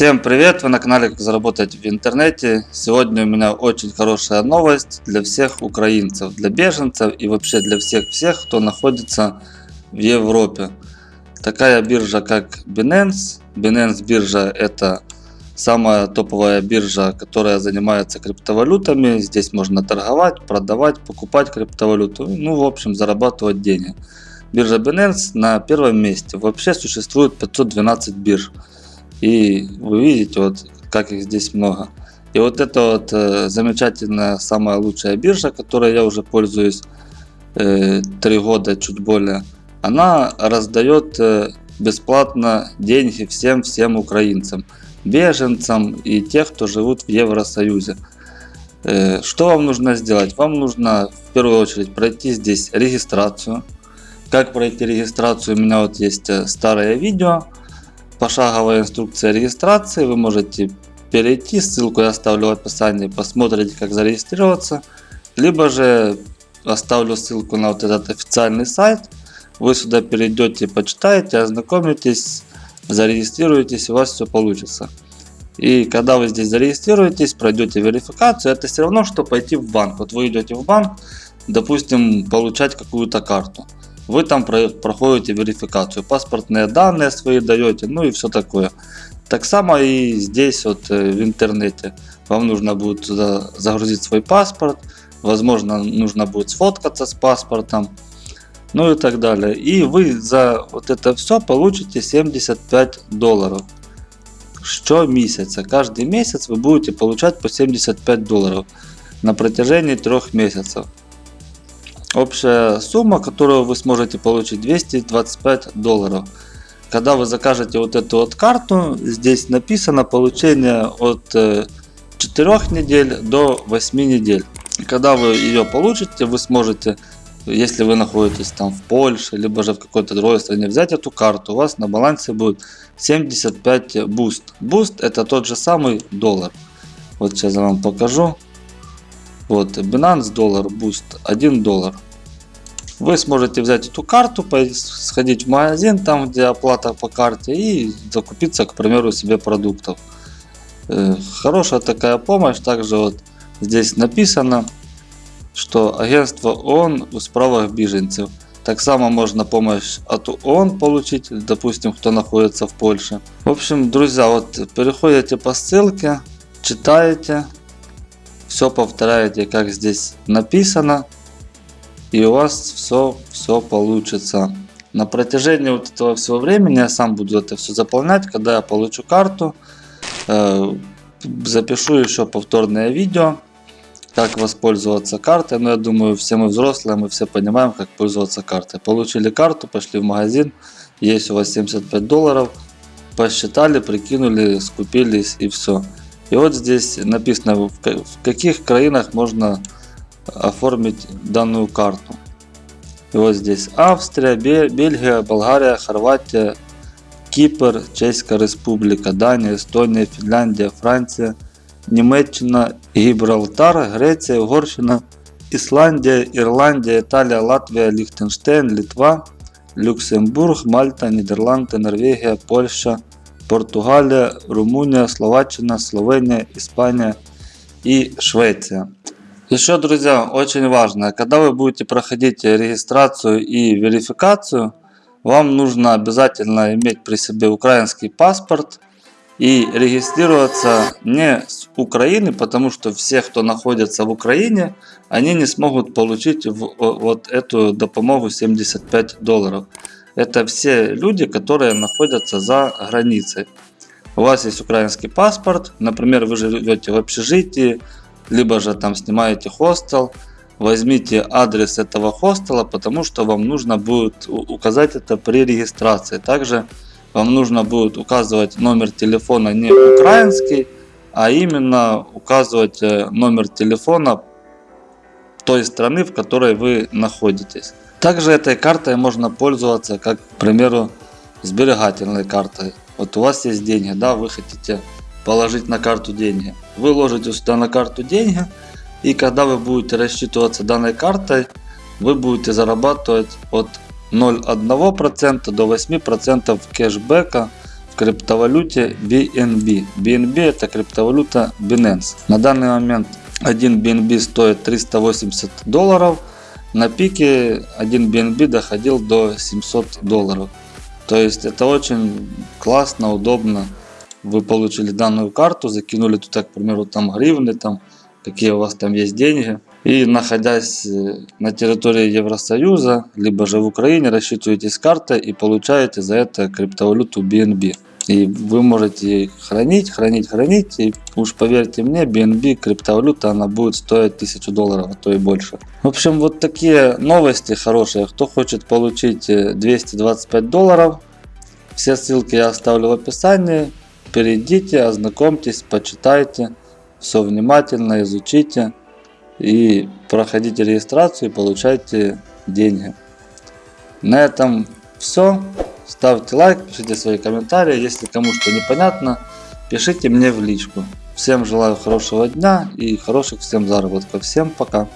Всем привет! Вы на канале Как заработать в интернете. Сегодня у меня очень хорошая новость для всех украинцев, для беженцев и вообще для всех-всех, кто находится в Европе. Такая биржа как Binance. Binance биржа это самая топовая биржа, которая занимается криптовалютами. Здесь можно торговать, продавать, покупать криптовалюту. Ну, в общем, зарабатывать деньги. Биржа Binance на первом месте. Вообще существует 512 бирж. И вы видите, вот как их здесь много. И вот это вот э, замечательная, самая лучшая биржа, которой я уже пользуюсь э, 3 года, чуть более. Она раздает э, бесплатно деньги всем-всем украинцам, беженцам и тех, кто живут в Евросоюзе. Э, что вам нужно сделать? Вам нужно в первую очередь пройти здесь регистрацию. Как пройти регистрацию? У меня вот есть э, старое видео пошаговая инструкция регистрации. Вы можете перейти, ссылку я оставлю в описании, посмотрите как зарегистрироваться. Либо же оставлю ссылку на вот этот официальный сайт. Вы сюда перейдете, почитаете, ознакомитесь, зарегистрируетесь, у вас все получится. И когда вы здесь зарегистрируетесь, пройдете верификацию, это все равно, что пойти в банк. Вот вы идете в банк, допустим, получать какую-то карту вы там проходите верификацию, паспортные данные свои даете, ну и все такое. Так само и здесь вот э, в интернете. Вам нужно будет туда загрузить свой паспорт, возможно нужно будет сфоткаться с паспортом, ну и так далее. И вы за вот это все получите 75 долларов. Что месяца. Каждый месяц вы будете получать по 75 долларов на протяжении трех месяцев. Общая сумма, которую вы сможете получить 225 долларов. Когда вы закажете вот эту вот карту, здесь написано получение от 4 э, недель до 8 недель. Когда вы ее получите, вы сможете, если вы находитесь там в Польше, либо же в какой-то другой стране, взять эту карту. У вас на балансе будет 75 BUSD. BUSD это тот же самый доллар. Вот сейчас я вам покажу. Вот, Binance доллар, Boost 1 доллар. Вы сможете взять эту карту, сходить в магазин, там где оплата по карте и закупиться, к примеру, себе продуктов. Э, хорошая такая помощь. Также вот здесь написано, что агентство ООН в справах беженцев. Так само можно помощь от ООН получить, допустим, кто находится в Польше. В общем, друзья, вот переходите по ссылке, читаете, все повторяете, как здесь написано. И у вас все, все получится. На протяжении вот этого всего времени я сам буду это все заполнять. Когда я получу карту, э, запишу еще повторное видео, как воспользоваться картой. Но я думаю, все мы взрослые, мы все понимаем, как пользоваться картой. Получили карту, пошли в магазин, есть у вас 75 долларов, посчитали, прикинули, скупились и все. И вот здесь написано, в каких краинах можно оформить данную карту. И вот здесь Австрия, Бельгия, Болгария, Хорватия, Кипр, Чешская Республика, Дания, Эстония, Финляндия, Франция, Німеччина, Гібралтар, Греція, Угорщина, Ісландія, Ірландія, Італія, Латвія, Ліхтенштейн, Литва, Люксембург, Мальта, Нідерланди, Норвегія, Польща, Португалия, Румыния, Словаччина, Словения, Испания и Швеция. Еще, друзья, очень важно, когда вы будете проходить регистрацию и верификацию, вам нужно обязательно иметь при себе украинский паспорт и регистрироваться не с Украины, потому что все, кто находится в Украине, они не смогут получить вот эту допомогу 75 долларов. Это все люди, которые находятся за границей. У вас есть украинский паспорт, например, вы живете в общежитии, либо же там снимаете хостел. Возьмите адрес этого хостела, потому что вам нужно будет указать это при регистрации. Также вам нужно будет указывать номер телефона не украинский, а именно указывать э, номер телефона той страны, в которой вы находитесь. Также этой картой можно пользоваться, как, к примеру, сберегательной картой. Вот у вас есть деньги, да, вы хотите положить на карту деньги. Вы ложите сюда на карту деньги, и когда вы будете рассчитываться данной картой, вы будете зарабатывать от 0,1% до 8% кэшбэка в криптовалюте BNB. BNB это криптовалюта Binance. На данный момент один BNB стоит 380 долларов. На пике один BNB доходил до 700 долларов. То есть это очень классно, удобно. Вы получили данную карту, закинули туда, к примеру, там гривны, там какие у вас там есть деньги. И находясь э, на территории Евросоюза, либо же в Украине, рассчитываетесь картой и получаете за это криптовалюту BNB. И вы можете хранить, хранить, хранить. И уж поверьте мне, BNB криптовалюта, она будет стоить 1000 долларов, а то и больше. В общем, вот такие новости хорошие. Кто хочет получить э, 225 долларов, все ссылки я оставлю в описании. Перейдите, ознакомьтесь, почитайте. Все внимательно изучите. И проходите регистрацию и получайте деньги. На этом все. Ставьте лайк, пишите свои комментарии. Если кому что непонятно, пишите мне в личку. Всем желаю хорошего дня и хороших всем заработков. Всем пока.